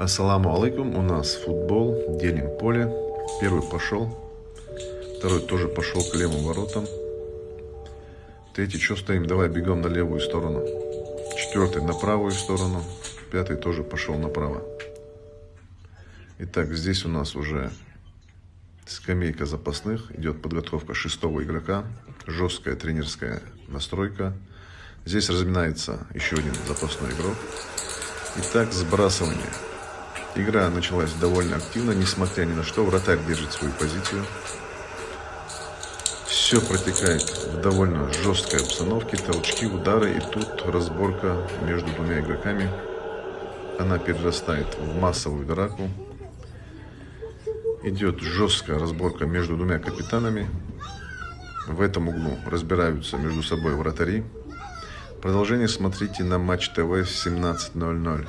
Ассаламу алейкум, у нас футбол, делим поле. Первый пошел, второй тоже пошел к левым воротам. Третий, что стоим, давай бегом на левую сторону. Четвертый на правую сторону, пятый тоже пошел направо. Итак, здесь у нас уже скамейка запасных, идет подготовка шестого игрока, жесткая тренерская настройка. Здесь разминается еще один запасной игрок. Итак, сбрасывание. Игра началась довольно активно, несмотря ни на что. Вратарь держит свою позицию. Все протекает в довольно жесткой обстановке. Толчки, удары. И тут разборка между двумя игроками. Она перерастает в массовую драку. Идет жесткая разборка между двумя капитанами. В этом углу разбираются между собой вратари. Продолжение смотрите на Матч ТВ 17.00.